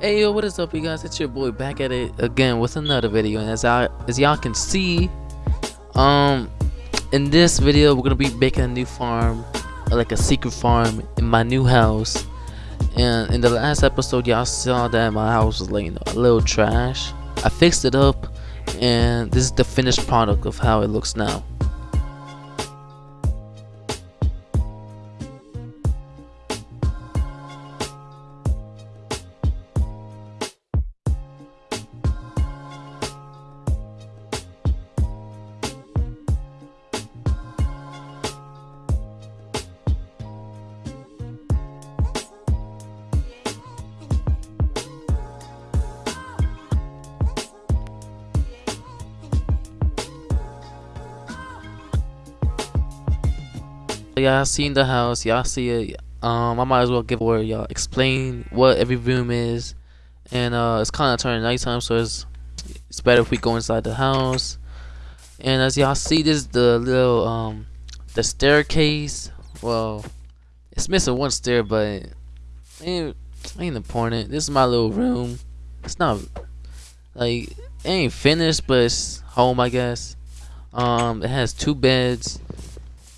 Hey yo, what is up you guys? It's your boy back at it again with another video. And as I as y'all can see um in this video we're gonna be making a new farm like a secret farm in my new house. And in the last episode y'all saw that my house was know, a little trash. I fixed it up and this is the finished product of how it looks now y'all seen the house. Y'all see it. Um i might as well give where y'all explain what every room is. And uh it's kind of turning nighttime so it's it's better if we go inside the house. And as y'all see this is the little um the staircase. Well it's missing one stair but ain't ain't important. This is my little room. It's not like it ain't finished but it's home i guess. Um it has two beds.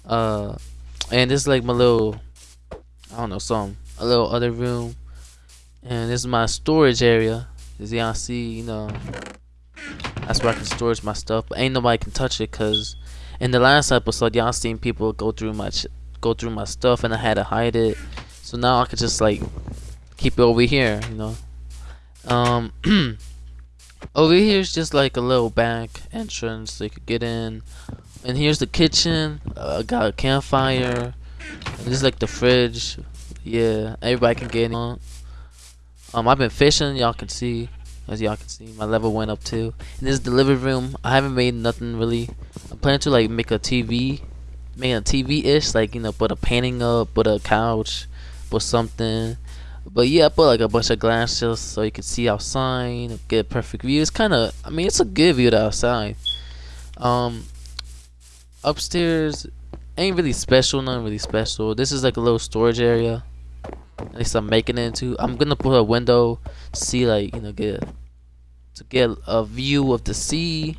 Uh and this is like my little I don't know some a little other room. And this is my storage area. As y'all see you know that's where I can storage my stuff. But ain't nobody can touch it cause in the last episode y'all seen people go through my go through my stuff and I had to hide it. So now I can just like keep it over here you know. Um over here is just like a little back entrance so you could get in and here's the kitchen. Uh, I got a campfire. And this is like the fridge. Yeah, everybody can get in. Um, I've been fishing. Y'all can see, as y'all can see, my level went up too. And this is the living room. I haven't made nothing really. I'm planning to like make a TV, make a TV-ish, like you know, put a painting up, put a couch, put something. But yeah, I put like a bunch of glasses so you can see outside, get a perfect view. It's kind of, I mean, it's a good view to outside. Um, upstairs ain't really special, nothing really special. This is like a little storage area. At least I'm making it into. I'm gonna put a window see like you know get to get a view of the sea.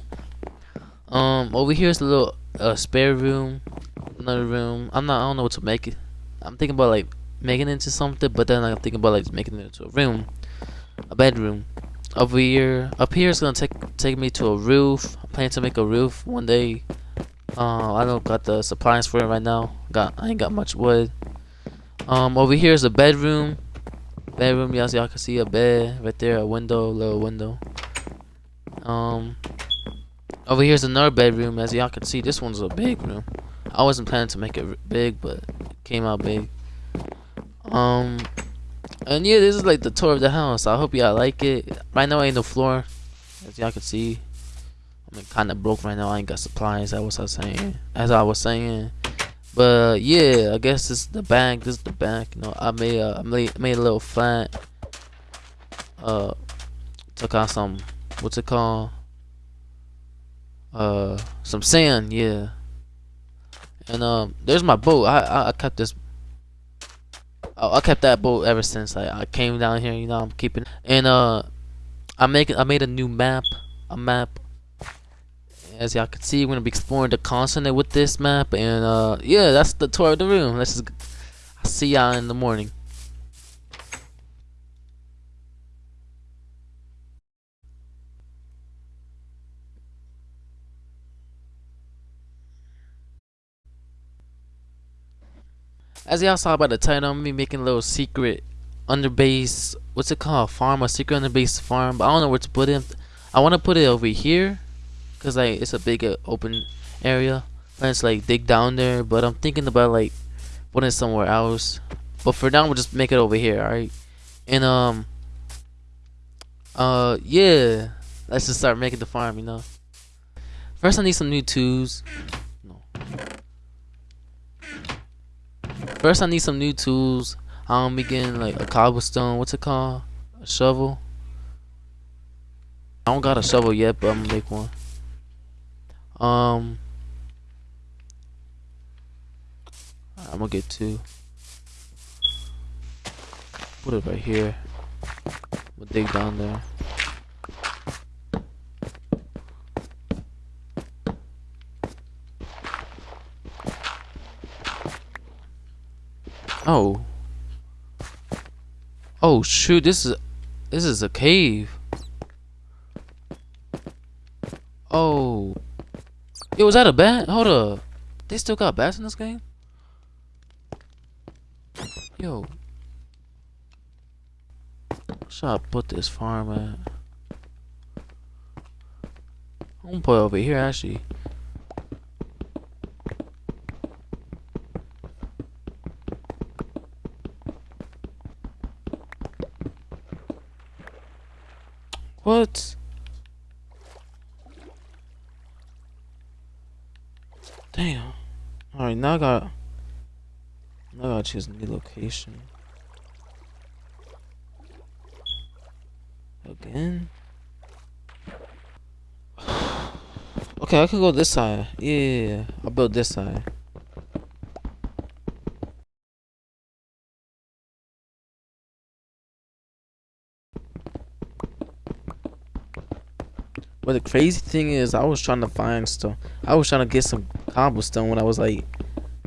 Um, over here is a little uh, spare room, another room. I'm not. I don't know what to make it. I'm thinking about like making it into something, but then I'm thinking about like making it into a room, a bedroom. Over here, up here is gonna take take me to a roof. I'm to make a roof one day. Uh, I don't got the supplies for it right now. Got I ain't got much wood. Um, over here is a bedroom. Bedroom, y'all y'all can see a bed right there, a window, little window. Um, over here's another bedroom. As y'all can see, this one's a big room. I wasn't planning to make it big, but it came out big. Um, and yeah, this is like the tour of the house. I hope y'all like it. Right now, I ain't no floor, as y'all can see. I'm kind of broke right now. I ain't got supplies. That was I saying. As I was saying. But yeah, I guess this is the bank. This is the bank. You know, I made made, made a little flat. Uh, took out some. What's it called? Uh, some sand. Yeah. And um, there's my boat. I I, I kept this. I, I kept that boat ever since like, I came down here. You know, I'm keeping. And uh, I make I made a new map. A map as y'all can see, we're gonna be exploring the continent with this map, and uh, yeah, that's the tour of the room. Let's just I'll see y'all in the morning. As y'all saw by the title, I'm gonna be making a little secret underbase. What's it called? Farm, a secret underbase farm. But I don't know where to put it. I want to put it over here Cause like it's a big uh, open area. Let's like dig down there, but I'm thinking about like putting it somewhere else. But for now, we'll just make it over here, alright? And um, uh, yeah, let's just start making the farm, you know. First, I need some new tools. No. First, I need some new tools. I'm getting like a cobblestone. What's it called? A shovel. I don't got a shovel yet, but I'm gonna make one. Um, I'm gonna get two. Put it right here. We'll dig down there. Oh. Oh shoot, this is this is a cave. Oh. Yo, was that a bat? Hold up. They still got bats in this game? Yo. Should I put this farm at? I'm gonna put it over here actually. What? Damn. Alright, now I got now I gotta choose a new location. Again? okay, I can go this side. Yeah, I'll build this side. But the crazy thing is, I was trying to find stuff. I was trying to get some cobblestone when I was like,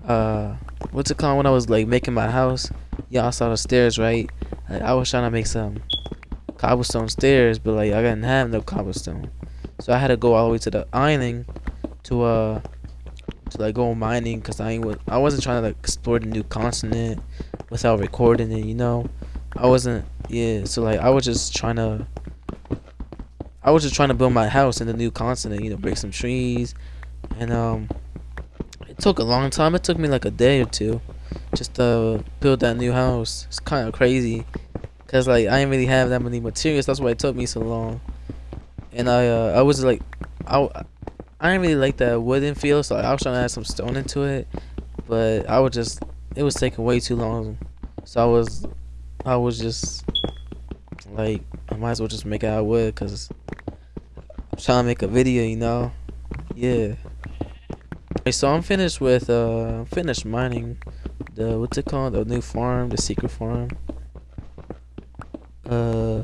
uh, what's it called? When I was like making my house. Y'all saw the stairs, right? Like, I was trying to make some cobblestone stairs, but like I didn't have no cobblestone, so I had to go all the way to the island to uh to like go mining because I ain't I wasn't trying to like explore the new continent without recording it, you know. I wasn't yeah, so like I was just trying to I was just trying to build my house in the new continent, you know, break some trees, and um, it took a long time. It took me like a day or two, just to build that new house. It's kind of crazy, cause like I didn't really have that many materials. That's why it took me so long. And I uh, I was like, I I didn't really like that wooden feel, so I was trying to add some stone into it, but I was just it was taking way too long. So I was I was just like I might as well just make it out of wood, cause I'm trying to make a video, you know? Yeah. Okay, so I'm finished with, uh, finished mining the, what's it called? The new farm, the secret farm. Uh.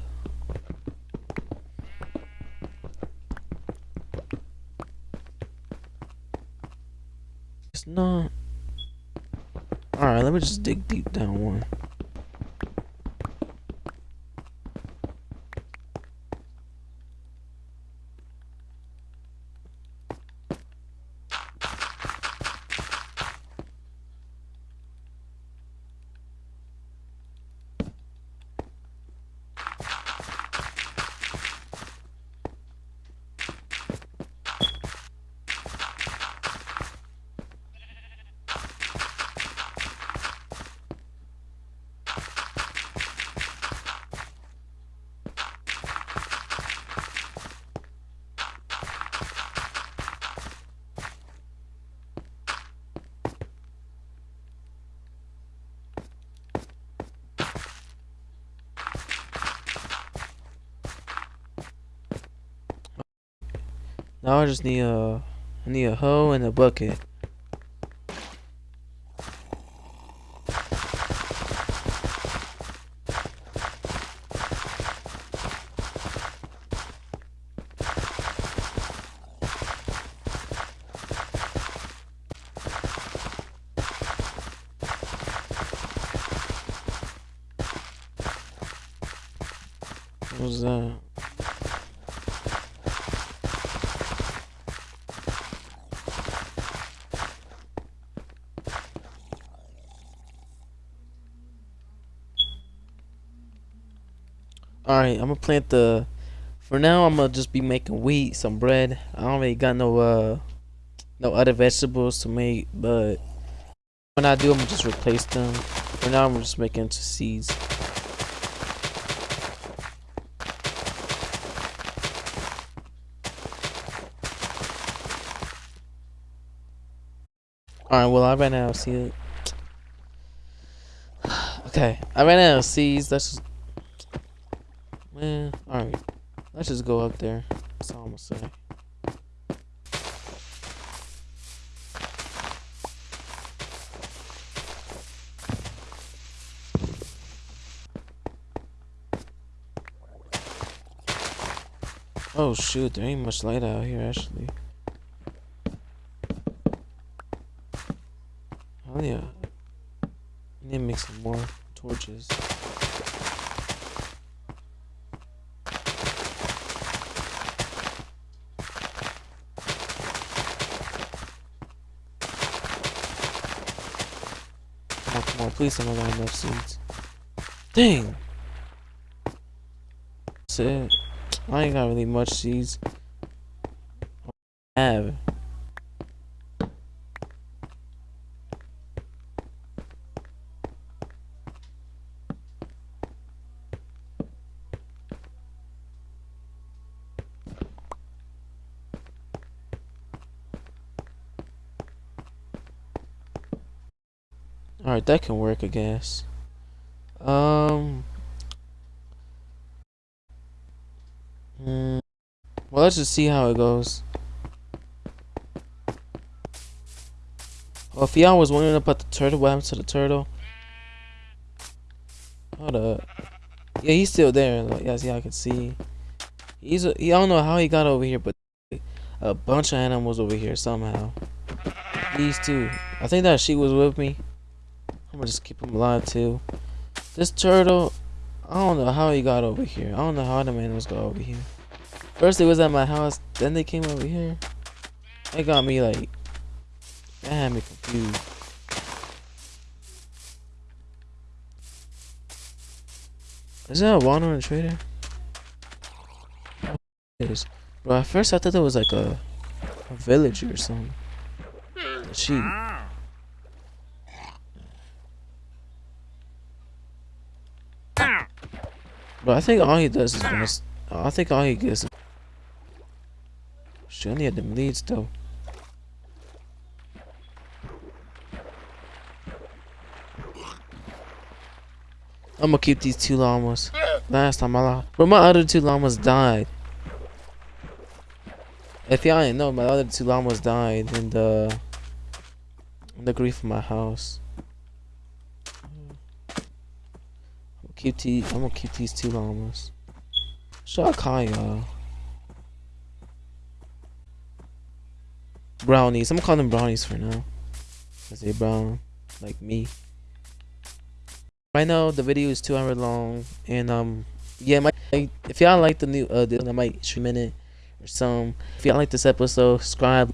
It's not. Alright, let me just dig deep down one. Now I just need a, I need a hoe and a bucket. What was that? Alright, I'm gonna plant the. For now, I'm gonna just be making wheat, some bread. I don't really got no uh, no other vegetables to make, but when I do, I'm gonna just replace them. For now, I'm just making into seeds. Alright, well, I ran out of seeds. okay, I ran out of seeds. Let's just Man, alright. Let's just go up there. That's all I'm gonna say. Oh shoot, there ain't much light out here actually. Oh yeah. I need to make some more torches. Come on, come on, please I got enough seeds. Dang! That's it. I ain't got really much seeds. I have. Alright, that can work, I guess. Um. Mm, well, let's just see how it goes. Well, if y'all was wondering about the turtle, what happened to the turtle? Hold up. Yeah, he's still there. Like, as y'all can see, he's. A, he, I don't know how he got over here, but a bunch of animals over here somehow. These two. I think that she was with me. I'm gonna just keep him alive too. This turtle, I don't know how he got over here. I don't know how the animals got over here. First it was at my house, then they came over here. It got me like, that had me confused. Is that a wandering trader? It is. Bro, at first I thought it was like a, a villager or something. Sheep. But I think all he does is. I think all he gets. Shit, I need them leads though. I'm gonna keep these two llamas. Last time I lost. But my other two llamas died. If y'all didn't know, my other two llamas died in the in the grief of my house. These. I'm gonna keep these two llamas. Should I call y'all? Brownies. I'm gonna call them brownies for now. Cause they brown, like me. Right now, the video is two hour long, and um, yeah, my if y'all like the new uh, this, I might stream in it or some. If y'all like this episode, subscribe.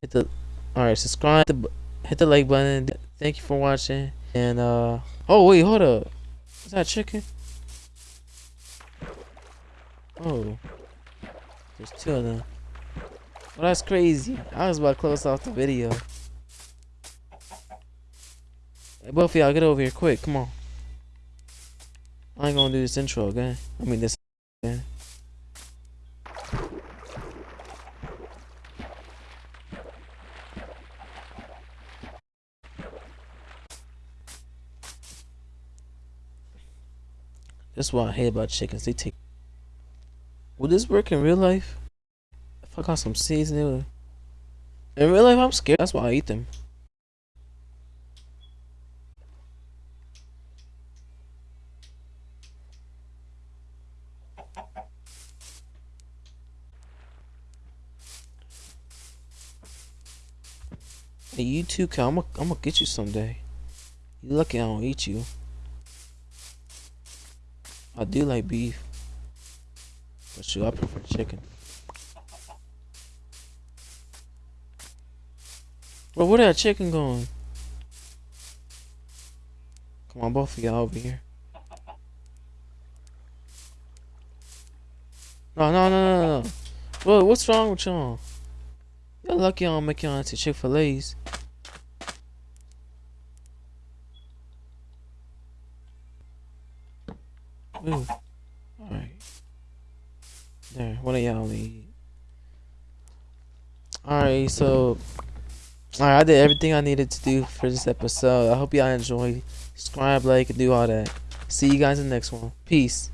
Hit the, all right, subscribe. Hit the like button. Thank you for watching. And uh, oh wait, hold up. Is that chicken? Oh. There's two of them. Well, that's crazy. I was about to close off the video. Hey, both of y'all, get over here quick. Come on. I ain't gonna do this intro again. I mean, this again. That's what I hate about chickens. They take. Would this work in real life? If I got some seeds in real life, I'm scared. That's why I eat them. Hey, you too, Cal. I'm gonna get you someday. You lucky I don't eat you. I do like beef. But shoot, I prefer chicken. Bro, where that chicken going? Come on, both of y'all over here. No, no, no, no, no. Bro, what's wrong with y'all? You're lucky I don't make y'all into Chick-fil-A's. Ooh. Alright. There, one of y'all need. Alright, so Alright, I did everything I needed to do for this episode. I hope y'all enjoyed. Subscribe, like, and do all that. See you guys in the next one. Peace.